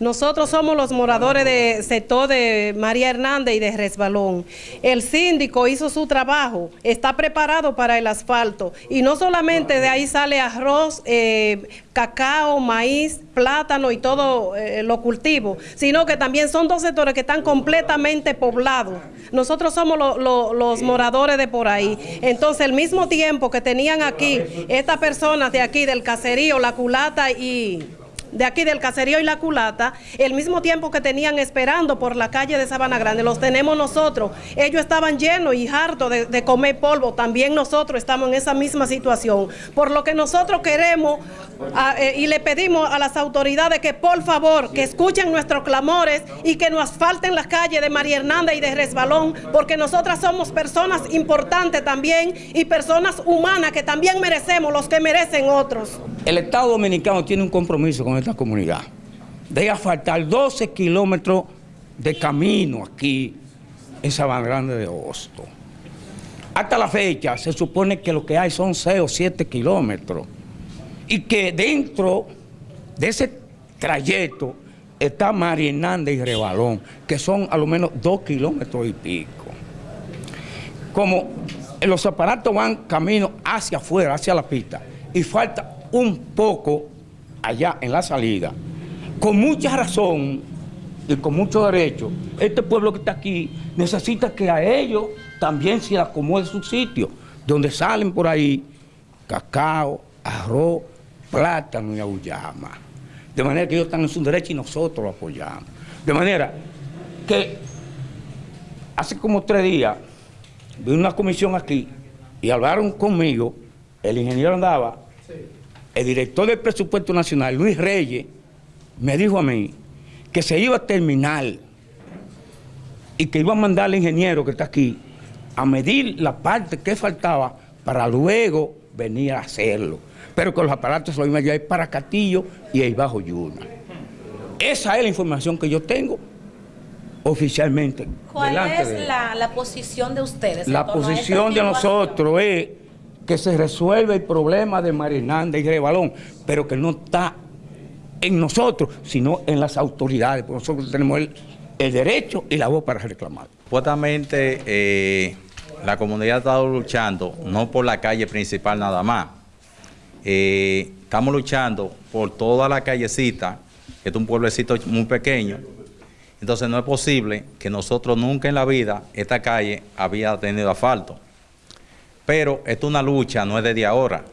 Nosotros somos los moradores de sector de María Hernández y de Resbalón. El síndico hizo su trabajo, está preparado para el asfalto y no solamente de ahí sale arroz, eh, cacao, maíz, plátano y todo eh, lo cultivo, sino que también son dos sectores que están completamente poblados. Nosotros somos los moradores de por ahí. Entonces, el mismo tiempo que tenían aquí estas personas de aquí del caserío, la culata y de aquí del caserío y la culata, el mismo tiempo que tenían esperando por la calle de Sabana Grande, los tenemos nosotros. Ellos estaban llenos y hartos de, comer polvo, también nosotros estamos en esa misma situación. Por lo que nosotros queremos eh, y le pedimos a las autoridades que por favor, que escuchen nuestros clamores y que nos asfalten las calles de María Hernández y de Resbalón, porque nosotras somos personas importantes también y personas humanas que también merecemos los que merecen otros. El Estado Dominicano tiene un compromiso con esta comunidad de asfaltar 12 kilómetros de camino aquí en Sabana Grande de Hosto. Hasta la fecha se supone que lo que hay son 6 o 7 kilómetros y que dentro de ese trayecto está María Hernández y Rebalón, que son a lo menos 2 kilómetros y pico. Como los aparatos van camino hacia afuera, hacia la pista, y falta un poco allá en la salida, con mucha razón y con mucho derecho, este pueblo que está aquí necesita que a ellos también se acomode su sitio, donde salen por ahí cacao, arroz, plátano y auyama. De manera que ellos están en su derecho y nosotros lo apoyamos. De manera que hace como tres días vi una comisión aquí y hablaron conmigo, el ingeniero andaba el director del presupuesto nacional, Luis Reyes, me dijo a mí que se iba a terminar y que iba a mandar al ingeniero que está aquí a medir la parte que faltaba para luego venir a hacerlo. Pero con los aparatos se lo iban a llevar para Castillo y ahí bajo Yuna. Esa es la información que yo tengo oficialmente. ¿Cuál es la, posición de ustedes? La posición de nosotros es que se resuelva el problema de Marinanda y Rebalón, pero que no está en nosotros, sino en las autoridades, porque nosotros tenemos el, derecho y la voz para reclamar. Supuestamente eh, la comunidad ha estado luchando, no por la calle principal nada más, eh, estamos luchando por toda la callecita, que es un pueblecito muy pequeño, entonces no es posible que nosotros nunca en la vida esta calle había tenido asfalto. Pero esto es una lucha, no es desde ahora.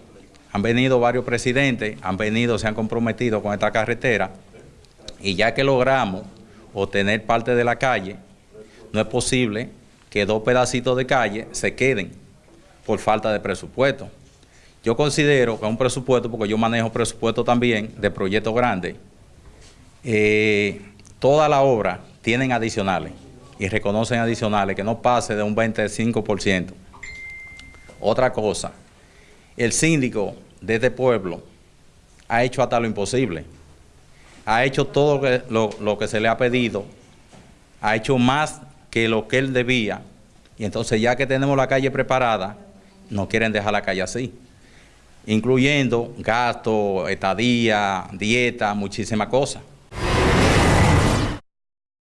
Han venido varios presidentes, han venido, se han comprometido con esta carretera y ya que logramos obtener parte de la calle, no es posible que dos pedacitos de calle se queden por falta de presupuesto. Yo considero que un presupuesto, porque yo manejo presupuesto también de proyectos grandes, eh, toda la obra tienen adicionales y reconocen adicionales que no pase de un 25%. Otra cosa, el síndico de este pueblo ha hecho hasta lo imposible. Ha hecho todo lo, que se le ha pedido, ha hecho más que lo que él debía. Y entonces ya que tenemos la calle preparada, no quieren dejar la calle así. Incluyendo gasto, estadía, dieta, muchísimas cosas.